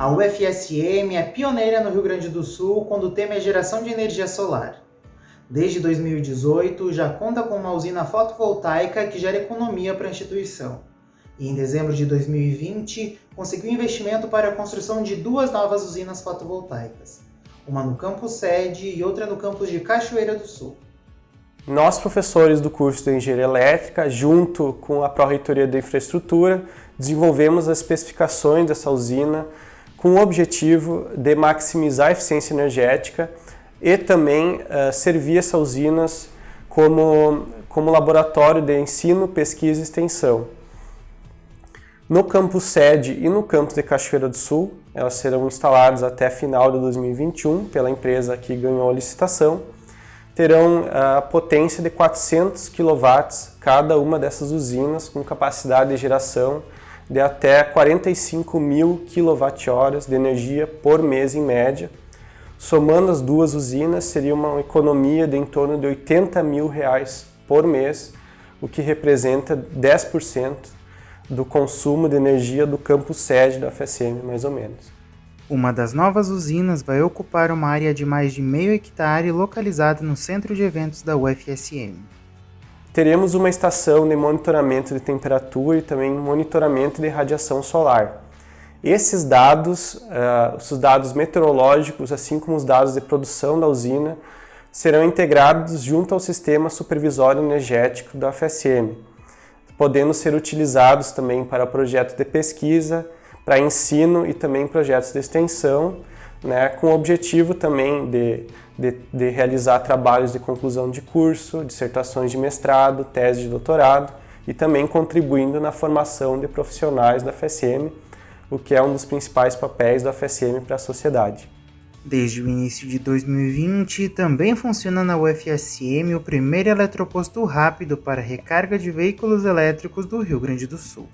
A UFSM é pioneira no Rio Grande do Sul quando o tema é geração de energia solar. Desde 2018, já conta com uma usina fotovoltaica que gera economia para a instituição. E em dezembro de 2020, conseguiu investimento para a construção de duas novas usinas fotovoltaicas, uma no campus sede e outra no campus de Cachoeira do Sul. Nós, professores do curso de Engenharia Elétrica, junto com a Pró-Reitoria da Infraestrutura, desenvolvemos as especificações dessa usina com o objetivo de maximizar a eficiência energética e também uh, servir essas usinas como, como laboratório de ensino, pesquisa e extensão. No campus sede e no campus de Cachoeira do Sul, elas serão instaladas até final de 2021 pela empresa que ganhou a licitação, terão a potência de 400 kW cada uma dessas usinas com capacidade de geração de até 45 mil kWh de energia por mês em média, Somando as duas usinas, seria uma economia de em torno de 80 mil reais por mês, o que representa 10% do consumo de energia do campus sede da FSM, mais ou menos. Uma das novas usinas vai ocupar uma área de mais de meio hectare localizada no centro de eventos da UFSM. Teremos uma estação de monitoramento de temperatura e também monitoramento de radiação solar. Esses dados, uh, os dados meteorológicos, assim como os dados de produção da usina, serão integrados junto ao sistema supervisório energético da FSM, podendo ser utilizados também para projetos de pesquisa, para ensino e também projetos de extensão, né, com o objetivo também de, de, de realizar trabalhos de conclusão de curso, dissertações de mestrado, tese de doutorado e também contribuindo na formação de profissionais da FSM, o que é um dos principais papéis do FSM para a sociedade. Desde o início de 2020, também funciona na UFSM o primeiro eletroposto rápido para recarga de veículos elétricos do Rio Grande do Sul.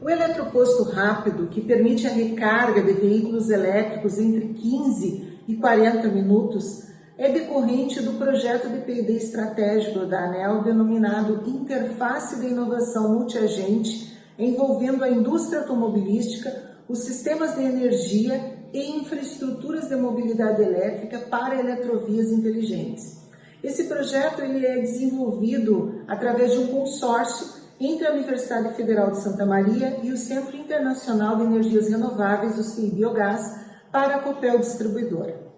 O eletroposto rápido, que permite a recarga de veículos elétricos entre 15 e 40 minutos, é decorrente do projeto de P&D estratégico da ANEL denominado Interface de Inovação Multiagente envolvendo a indústria automobilística, os sistemas de energia e infraestruturas de mobilidade elétrica para eletrovias inteligentes. Esse projeto ele é desenvolvido através de um consórcio entre a Universidade Federal de Santa Maria e o Centro Internacional de Energias Renováveis, o CI Biogás, para a Copel Distribuidora.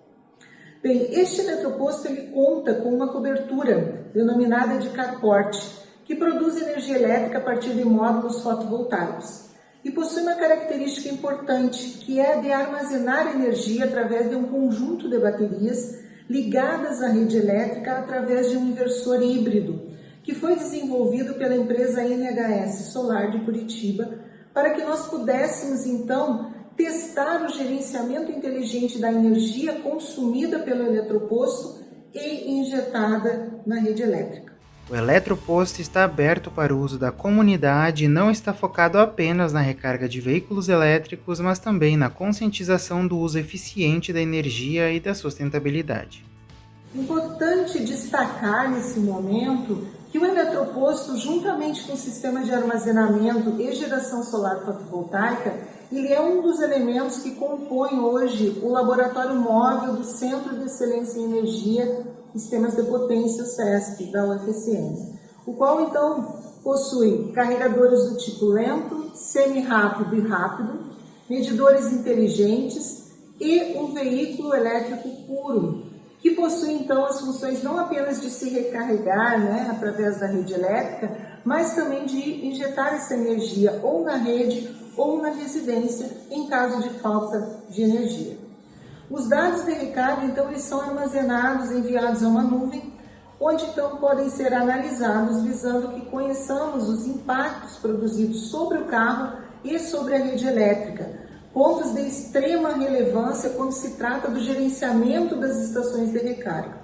Bem, este eletroposto ele conta com uma cobertura denominada de carport, que produz energia elétrica a partir de módulos fotovoltaicos e possui uma característica importante, que é a de armazenar energia através de um conjunto de baterias ligadas à rede elétrica através de um inversor híbrido, que foi desenvolvido pela empresa NHS Solar de Curitiba, para que nós pudéssemos então testar o gerenciamento inteligente da energia consumida pelo eletroposto e injetada na rede elétrica. O eletroposto está aberto para o uso da comunidade e não está focado apenas na recarga de veículos elétricos, mas também na conscientização do uso eficiente da energia e da sustentabilidade. Importante destacar nesse momento que o eletroposto, juntamente com o sistema de armazenamento e geração solar fotovoltaica, ele é um dos elementos que compõem hoje o laboratório móvel do Centro de Excelência em Energia Sistemas de Potência, o SESP, da UFSM, o qual então possui carregadores do tipo lento, semi-rápido e rápido, medidores inteligentes e um veículo elétrico puro, que possui então as funções não apenas de se recarregar né, através da rede elétrica, mas também de injetar essa energia ou na rede ou na residência em caso de falta de energia. Os dados de recarga, então, eles são armazenados, enviados a uma nuvem, onde então podem ser analisados, visando que conheçamos os impactos produzidos sobre o carro e sobre a rede elétrica, pontos de extrema relevância quando se trata do gerenciamento das estações de recarga.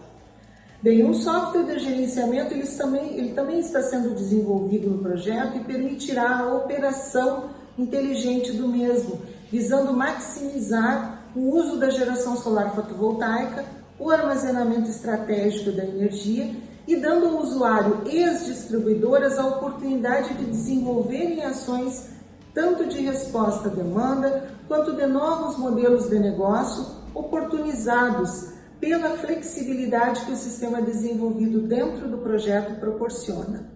Bem, um software de gerenciamento ele também, ele também está sendo desenvolvido no projeto e permitirá a operação inteligente do mesmo, visando maximizar o uso da geração solar fotovoltaica, o armazenamento estratégico da energia e dando ao usuário e às distribuidoras a oportunidade de desenvolverem ações tanto de resposta à demanda quanto de novos modelos de negócio oportunizados pela flexibilidade que o sistema desenvolvido dentro do projeto proporciona.